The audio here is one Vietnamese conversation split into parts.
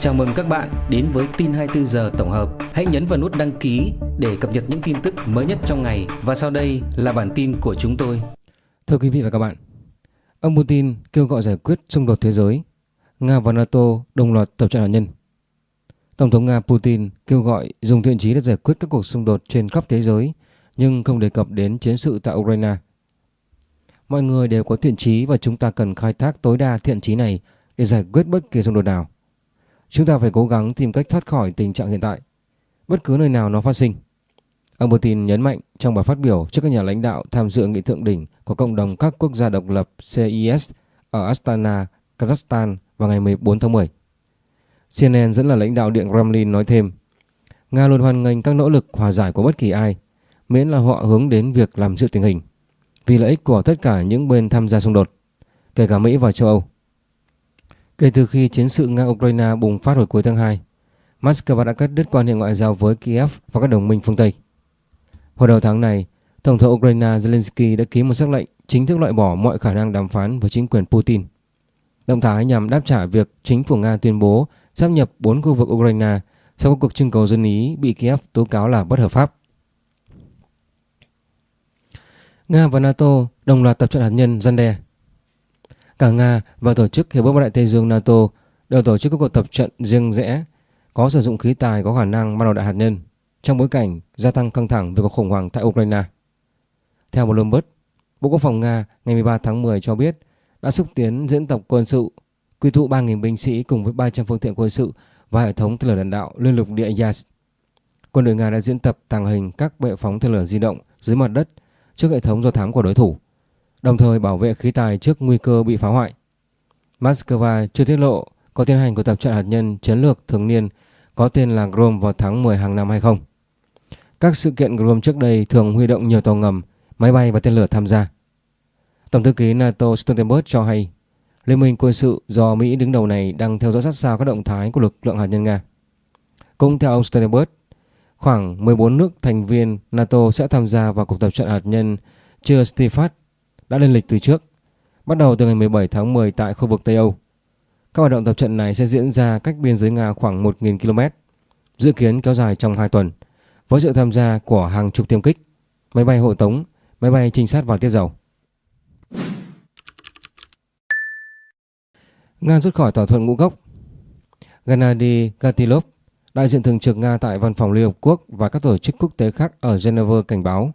Chào mừng các bạn đến với tin 24 giờ tổng hợp. Hãy nhấn vào nút đăng ký để cập nhật những tin tức mới nhất trong ngày và sau đây là bản tin của chúng tôi. Thưa quý vị và các bạn, ông Putin kêu gọi giải quyết xung đột thế giới. Nga và NATO đồng loạt tập trận hạt nhân. Tổng thống Nga Putin kêu gọi dùng thiện chí để giải quyết các cuộc xung đột trên khắp thế giới nhưng không đề cập đến chiến sự tại Ukraine. Mọi người đều có thiện chí và chúng ta cần khai thác tối đa thiện chí này để giải quyết bất kỳ xung đột nào. Chúng ta phải cố gắng tìm cách thoát khỏi tình trạng hiện tại, bất cứ nơi nào nó phát sinh. Ông Putin nhấn mạnh trong bài phát biểu trước các nhà lãnh đạo tham dự nghị thượng đỉnh của cộng đồng các quốc gia độc lập CIS ở Astana, Kazakhstan vào ngày 14 tháng 10. CNN dẫn là lãnh đạo Điện Kremlin nói thêm, Nga luôn hoan nghênh các nỗ lực hòa giải của bất kỳ ai, miễn là họ hướng đến việc làm dịu tình hình, vì lợi ích của tất cả những bên tham gia xung đột, kể cả Mỹ và châu Âu. Kể từ khi chiến sự Nga-Ukraine bùng phát hồi cuối tháng 2, Moscow đã cắt đứt quan hệ ngoại giao với Kiev và các đồng minh phương Tây. Hồi đầu tháng này, Tổng thống Ukraine Zelensky đã ký một sắc lệnh chính thức loại bỏ mọi khả năng đàm phán với chính quyền Putin. Động thái nhằm đáp trả việc chính phủ Nga tuyên bố sắp nhập 4 khu vực Ukraine sau cuộc trưng cầu dân Ý bị Kiev tố cáo là bất hợp pháp. Nga và NATO đồng loạt tập trận hạt nhân gian đe Cả Nga và Tổ chức Hiệp ước Bắc Đại Tây Dương NATO đều tổ chức các cuộc tập trận riêng rẽ có sử dụng khí tài có khả năng mang đầu đạn hạt nhân trong bối cảnh gia tăng căng thẳng về cuộc khủng hoảng tại Ukraine. Theo Bloomberg, Bộ Quốc phòng Nga ngày 13 tháng 10 cho biết đã xúc tiến diễn tập quân sự quy tụ 3.000 binh sĩ cùng với 300 phương tiện quân sự và hệ thống tên lửa đạn đạo liên lục địa Yas. Quân đội Nga đã diễn tập tàng hình các bệ phóng tên lửa di động dưới mặt đất trước hệ thống do thám của đối thủ đồng thời bảo vệ khí tài trước nguy cơ bị phá hoại. Moscow chưa tiết lộ có tiến hành cuộc tập trận hạt nhân chiến lược thường niên có tên là Grom vào tháng 10 hàng năm hay không. Các sự kiện Grom trước đây thường huy động nhiều tàu ngầm, máy bay và tên lửa tham gia. Tổng thư ký NATO Stoltenberg cho hay Liên minh quân sự do Mỹ đứng đầu này đang theo dõi sát sao các động thái của lực lượng hạt nhân Nga. Cũng theo ông Stoltenberg, khoảng 14 nước thành viên NATO sẽ tham gia vào cuộc tập trận hạt nhân chưa Stifat đã lên lịch từ trước, bắt đầu từ ngày 17 tháng 10 tại khu vực Tây Âu. Các hoạt động tập trận này sẽ diễn ra cách biên giới Nga khoảng 1.000 km, dự kiến kéo dài trong 2 tuần, với sự tham gia của hàng chục tiêm kích, máy bay hộ tống, máy bay trinh sát và tiết dầu. Nga rút khỏi thỏa thuận ngũ cốc Gennady Gatilov, đại diện thường trực Nga tại Văn phòng Liên Hợp Quốc và các tổ chức quốc tế khác ở Geneva cảnh báo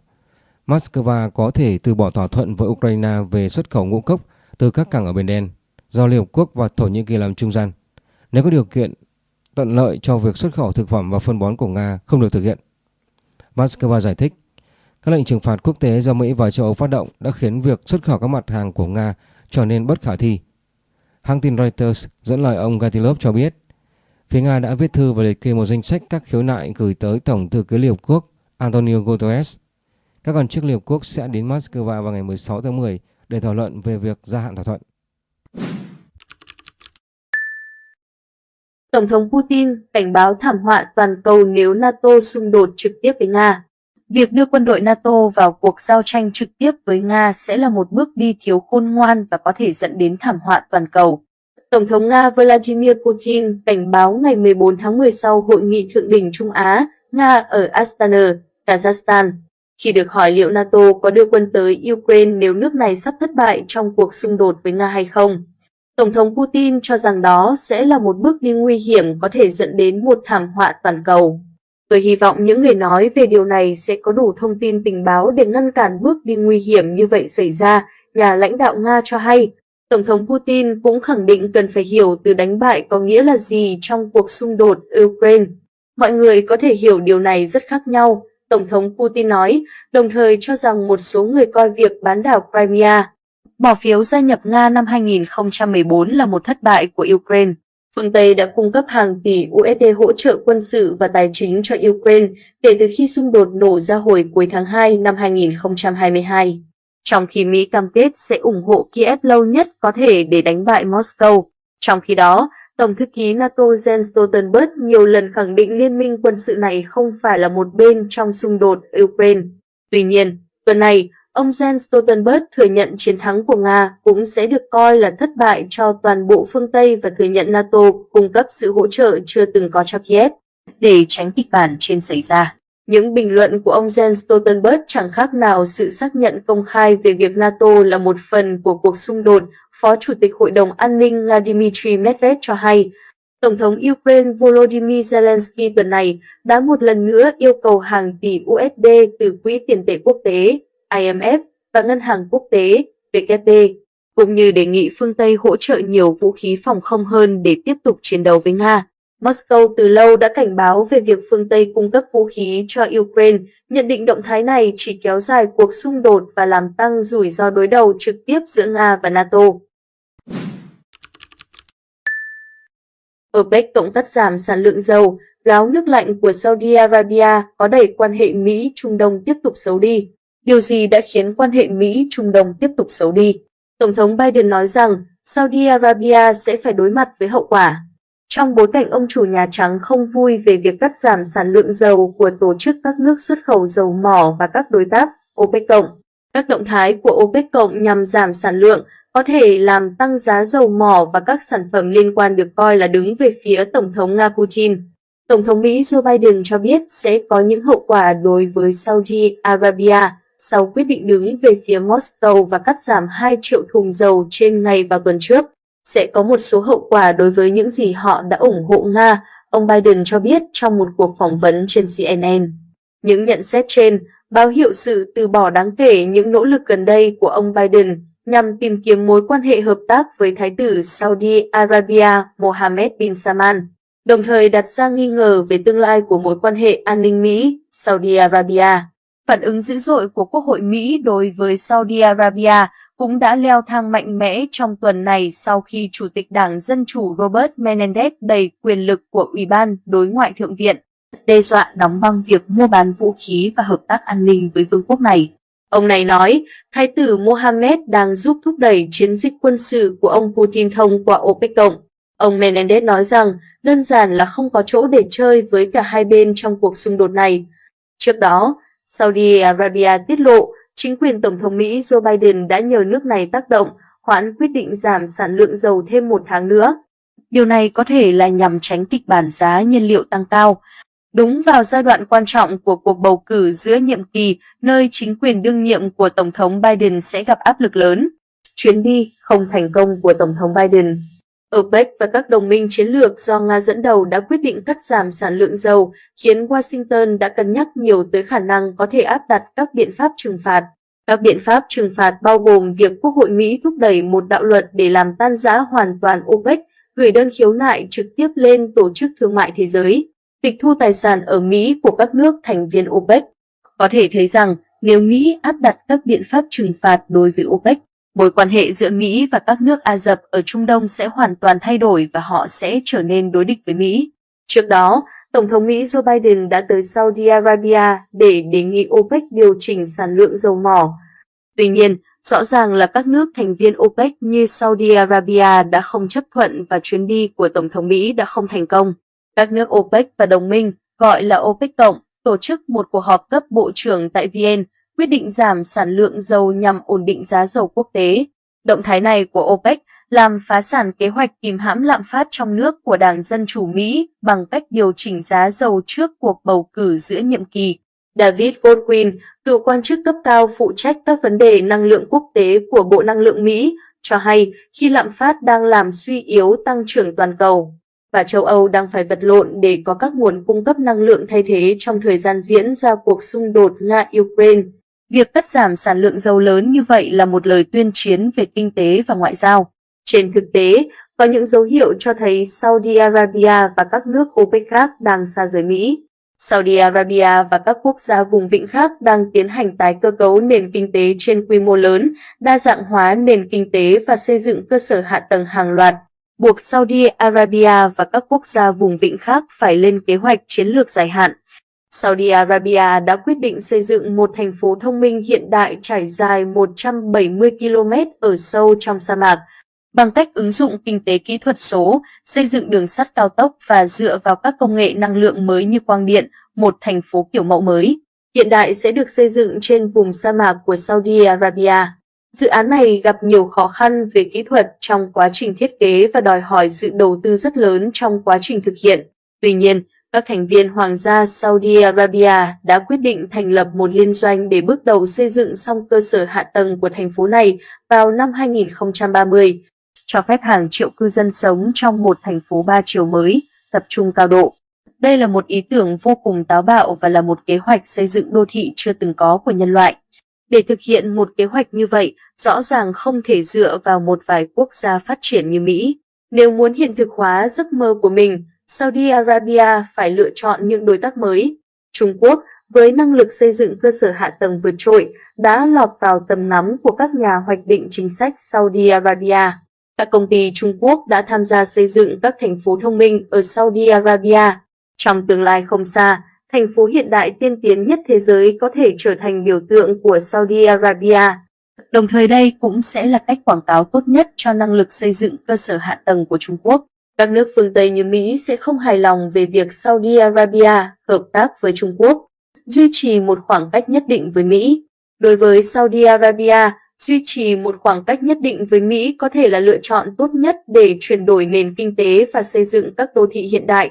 Moscow có thể từ bỏ thỏa thuận với Ukraine về xuất khẩu ngũ cốc từ các cảng ở Biển Đen do Liên Hợp Quốc và Thổ Nhĩ Kỳ làm trung gian nếu có điều kiện tận lợi cho việc xuất khẩu thực phẩm và phân bón của Nga không được thực hiện. Moscow giải thích, các lệnh trừng phạt quốc tế do Mỹ và châu Âu phát động đã khiến việc xuất khẩu các mặt hàng của Nga trở nên bất khả thi. Hãng tin Reuters dẫn lời ông Gatilov cho biết, phía Nga đã viết thư và liệt kê một danh sách các khiếu nại gửi tới Tổng thư ký Liên Hợp Quốc Antonio Guterres các quan chức Liên Hợp Quốc sẽ đến Moscow vào ngày 16 tháng 10 để thảo luận về việc gia hạn thỏa thuận. Tổng thống Putin cảnh báo thảm họa toàn cầu nếu NATO xung đột trực tiếp với Nga. Việc đưa quân đội NATO vào cuộc giao tranh trực tiếp với Nga sẽ là một bước đi thiếu khôn ngoan và có thể dẫn đến thảm họa toàn cầu. Tổng thống Nga Vladimir Putin cảnh báo ngày 14 tháng 10 sau Hội nghị Thượng đỉnh Trung Á, Nga ở Astana, Kazakhstan, khi được hỏi liệu NATO có đưa quân tới Ukraine nếu nước này sắp thất bại trong cuộc xung đột với Nga hay không. Tổng thống Putin cho rằng đó sẽ là một bước đi nguy hiểm có thể dẫn đến một thảm họa toàn cầu. Tôi hy vọng những người nói về điều này sẽ có đủ thông tin tình báo để ngăn cản bước đi nguy hiểm như vậy xảy ra, nhà lãnh đạo Nga cho hay. Tổng thống Putin cũng khẳng định cần phải hiểu từ đánh bại có nghĩa là gì trong cuộc xung đột Ukraine. Mọi người có thể hiểu điều này rất khác nhau, Tổng thống Putin nói, đồng thời cho rằng một số người coi việc bán đảo Crimea, bỏ phiếu gia nhập Nga năm 2014 là một thất bại của Ukraine. Phương Tây đã cung cấp hàng tỷ USD hỗ trợ quân sự và tài chính cho Ukraine kể từ khi xung đột nổ ra hồi cuối tháng 2 năm 2022. Trong khi Mỹ cam kết sẽ ủng hộ Kiev lâu nhất có thể để đánh bại Moscow. Trong khi đó, Tổng thư ký NATO Jens Stoltenberg nhiều lần khẳng định liên minh quân sự này không phải là một bên trong xung đột Ukraine. Tuy nhiên, tuần này, ông Jens Stoltenberg thừa nhận chiến thắng của Nga cũng sẽ được coi là thất bại cho toàn bộ phương Tây và thừa nhận NATO cung cấp sự hỗ trợ chưa từng có cho Kiev để tránh kịch bản trên xảy ra. Những bình luận của ông Jens Stoltenberg chẳng khác nào sự xác nhận công khai về việc NATO là một phần của cuộc xung đột, Phó Chủ tịch Hội đồng An ninh Nga Dmitry Medvedev cho hay. Tổng thống Ukraine Volodymyr Zelensky tuần này đã một lần nữa yêu cầu hàng tỷ USD từ Quỹ tiền tệ quốc tế IMF và Ngân hàng Quốc tế WB, cũng như đề nghị phương Tây hỗ trợ nhiều vũ khí phòng không hơn để tiếp tục chiến đấu với Nga. Moscow từ lâu đã cảnh báo về việc phương Tây cung cấp vũ khí cho Ukraine, nhận định động thái này chỉ kéo dài cuộc xung đột và làm tăng rủi ro đối đầu trực tiếp giữa Nga và NATO. OPEC cộng cắt giảm sản lượng dầu, gáo nước lạnh của Saudi Arabia có đẩy quan hệ Mỹ-Trung Đông tiếp tục xấu đi. Điều gì đã khiến quan hệ Mỹ-Trung Đông tiếp tục xấu đi? Tổng thống Biden nói rằng Saudi Arabia sẽ phải đối mặt với hậu quả. Trong bối cảnh ông chủ Nhà Trắng không vui về việc cắt giảm sản lượng dầu của tổ chức các nước xuất khẩu dầu mỏ và các đối tác OPEC cộng, các động thái của OPEC cộng nhằm giảm sản lượng có thể làm tăng giá dầu mỏ và các sản phẩm liên quan được coi là đứng về phía Tổng thống Nga Putin. Tổng thống Mỹ Joe Biden cho biết sẽ có những hậu quả đối với Saudi Arabia sau quyết định đứng về phía Moscow và cắt giảm 2 triệu thùng dầu trên ngày vào tuần trước. Sẽ có một số hậu quả đối với những gì họ đã ủng hộ Nga, ông Biden cho biết trong một cuộc phỏng vấn trên CNN. Những nhận xét trên báo hiệu sự từ bỏ đáng kể những nỗ lực gần đây của ông Biden nhằm tìm kiếm mối quan hệ hợp tác với Thái tử Saudi Arabia Mohammed bin Salman, đồng thời đặt ra nghi ngờ về tương lai của mối quan hệ an ninh Mỹ-Saudi Arabia. Phản ứng dữ dội của Quốc hội Mỹ đối với Saudi Arabia cũng đã leo thang mạnh mẽ trong tuần này sau khi Chủ tịch Đảng Dân Chủ Robert Menendez đẩy quyền lực của Ủy ban Đối ngoại Thượng viện, đe dọa đóng băng việc mua bán vũ khí và hợp tác an ninh với vương quốc này. Ông này nói, Thái tử Mohammed đang giúp thúc đẩy chiến dịch quân sự của ông Putin thông qua OPEC cộng. Ông Menendez nói rằng đơn giản là không có chỗ để chơi với cả hai bên trong cuộc xung đột này. Trước đó, Saudi Arabia tiết lộ chính quyền Tổng thống Mỹ Joe Biden đã nhờ nước này tác động hoãn quyết định giảm sản lượng dầu thêm một tháng nữa. Điều này có thể là nhằm tránh kịch bản giá nhiên liệu tăng cao. Đúng vào giai đoạn quan trọng của cuộc bầu cử giữa nhiệm kỳ, nơi chính quyền đương nhiệm của Tổng thống Biden sẽ gặp áp lực lớn. Chuyến đi không thành công của Tổng thống Biden OPEC và các đồng minh chiến lược do Nga dẫn đầu đã quyết định cắt giảm sản lượng dầu, khiến Washington đã cân nhắc nhiều tới khả năng có thể áp đặt các biện pháp trừng phạt. Các biện pháp trừng phạt bao gồm việc Quốc hội Mỹ thúc đẩy một đạo luật để làm tan rã hoàn toàn OPEC, gửi đơn khiếu nại trực tiếp lên Tổ chức Thương mại Thế giới, tịch thu tài sản ở Mỹ của các nước thành viên OPEC. Có thể thấy rằng nếu Mỹ áp đặt các biện pháp trừng phạt đối với OPEC, mối quan hệ giữa Mỹ và các nước Ả Rập ở Trung Đông sẽ hoàn toàn thay đổi và họ sẽ trở nên đối địch với Mỹ. Trước đó, Tổng thống Mỹ Joe Biden đã tới Saudi Arabia để đề nghị OPEC điều chỉnh sản lượng dầu mỏ. Tuy nhiên, rõ ràng là các nước thành viên OPEC như Saudi Arabia đã không chấp thuận và chuyến đi của Tổng thống Mỹ đã không thành công. Các nước OPEC và đồng minh, gọi là OPEC Cộng, tổ chức một cuộc họp cấp bộ trưởng tại Vienna quyết định giảm sản lượng dầu nhằm ổn định giá dầu quốc tế. Động thái này của OPEC làm phá sản kế hoạch kìm hãm lạm phát trong nước của Đảng Dân Chủ Mỹ bằng cách điều chỉnh giá dầu trước cuộc bầu cử giữa nhiệm kỳ. David Goldwyn, cựu quan chức cấp cao phụ trách các vấn đề năng lượng quốc tế của Bộ Năng lượng Mỹ, cho hay khi lạm phát đang làm suy yếu tăng trưởng toàn cầu và châu Âu đang phải vật lộn để có các nguồn cung cấp năng lượng thay thế trong thời gian diễn ra cuộc xung đột Nga-Ukraine. Việc cắt giảm sản lượng dầu lớn như vậy là một lời tuyên chiến về kinh tế và ngoại giao. Trên thực tế, có những dấu hiệu cho thấy Saudi Arabia và các nước OPEC khác đang xa rời Mỹ. Saudi Arabia và các quốc gia vùng vịnh khác đang tiến hành tái cơ cấu nền kinh tế trên quy mô lớn, đa dạng hóa nền kinh tế và xây dựng cơ sở hạ tầng hàng loạt, buộc Saudi Arabia và các quốc gia vùng vịnh khác phải lên kế hoạch chiến lược dài hạn Saudi Arabia đã quyết định xây dựng một thành phố thông minh hiện đại trải dài 170 km ở sâu trong sa mạc, bằng cách ứng dụng kinh tế kỹ thuật số, xây dựng đường sắt cao tốc và dựa vào các công nghệ năng lượng mới như quang điện, một thành phố kiểu mẫu mới. hiện đại sẽ được xây dựng trên vùng sa mạc của Saudi Arabia. Dự án này gặp nhiều khó khăn về kỹ thuật trong quá trình thiết kế và đòi hỏi sự đầu tư rất lớn trong quá trình thực hiện. Tuy nhiên, các thành viên Hoàng gia Saudi Arabia đã quyết định thành lập một liên doanh để bước đầu xây dựng xong cơ sở hạ tầng của thành phố này vào năm 2030, cho phép hàng triệu cư dân sống trong một thành phố ba chiều mới, tập trung cao độ. Đây là một ý tưởng vô cùng táo bạo và là một kế hoạch xây dựng đô thị chưa từng có của nhân loại. Để thực hiện một kế hoạch như vậy, rõ ràng không thể dựa vào một vài quốc gia phát triển như Mỹ. Nếu muốn hiện thực hóa giấc mơ của mình, Saudi Arabia phải lựa chọn những đối tác mới. Trung Quốc, với năng lực xây dựng cơ sở hạ tầng vượt trội, đã lọt vào tầm ngắm của các nhà hoạch định chính sách Saudi Arabia. Các công ty Trung Quốc đã tham gia xây dựng các thành phố thông minh ở Saudi Arabia. Trong tương lai không xa, thành phố hiện đại tiên tiến nhất thế giới có thể trở thành biểu tượng của Saudi Arabia. Đồng thời đây cũng sẽ là cách quảng cáo tốt nhất cho năng lực xây dựng cơ sở hạ tầng của Trung Quốc. Các nước phương Tây như Mỹ sẽ không hài lòng về việc Saudi Arabia hợp tác với Trung Quốc, duy trì một khoảng cách nhất định với Mỹ. Đối với Saudi Arabia, duy trì một khoảng cách nhất định với Mỹ có thể là lựa chọn tốt nhất để chuyển đổi nền kinh tế và xây dựng các đô thị hiện đại.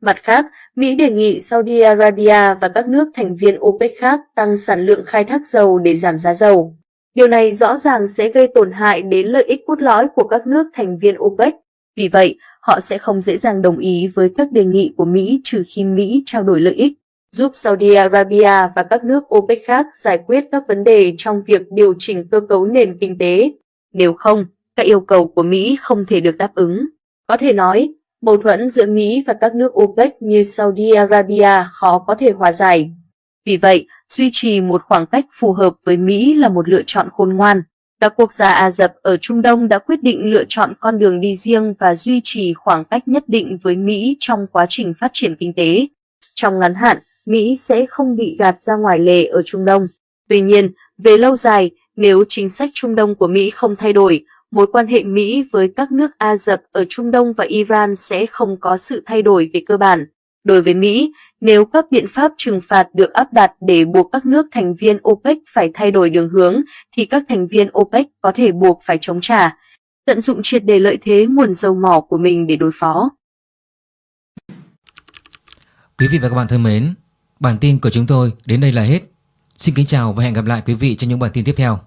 Mặt khác, Mỹ đề nghị Saudi Arabia và các nước thành viên OPEC khác tăng sản lượng khai thác dầu để giảm giá dầu. Điều này rõ ràng sẽ gây tổn hại đến lợi ích cốt lõi của các nước thành viên OPEC. Vì vậy, họ sẽ không dễ dàng đồng ý với các đề nghị của Mỹ trừ khi Mỹ trao đổi lợi ích, giúp Saudi Arabia và các nước OPEC khác giải quyết các vấn đề trong việc điều chỉnh cơ cấu nền kinh tế. Nếu không, các yêu cầu của Mỹ không thể được đáp ứng. Có thể nói, mâu thuẫn giữa Mỹ và các nước OPEC như Saudi Arabia khó có thể hòa giải. Vì vậy, duy trì một khoảng cách phù hợp với Mỹ là một lựa chọn khôn ngoan. Các quốc gia Ả Rập ở Trung Đông đã quyết định lựa chọn con đường đi riêng và duy trì khoảng cách nhất định với Mỹ trong quá trình phát triển kinh tế. Trong ngắn hạn, Mỹ sẽ không bị gạt ra ngoài lề ở Trung Đông. Tuy nhiên, về lâu dài, nếu chính sách Trung Đông của Mỹ không thay đổi, mối quan hệ Mỹ với các nước Ả Rập ở Trung Đông và Iran sẽ không có sự thay đổi về cơ bản. Đối với Mỹ, nếu các biện pháp trừng phạt được áp đặt để buộc các nước thành viên OPEC phải thay đổi đường hướng, thì các thành viên OPEC có thể buộc phải chống trả, tận dụng triệt đề lợi thế nguồn dầu mỏ của mình để đối phó. Quý vị và các bạn thân mến, bản tin của chúng tôi đến đây là hết. Xin kính chào và hẹn gặp lại quý vị trong những bản tin tiếp theo.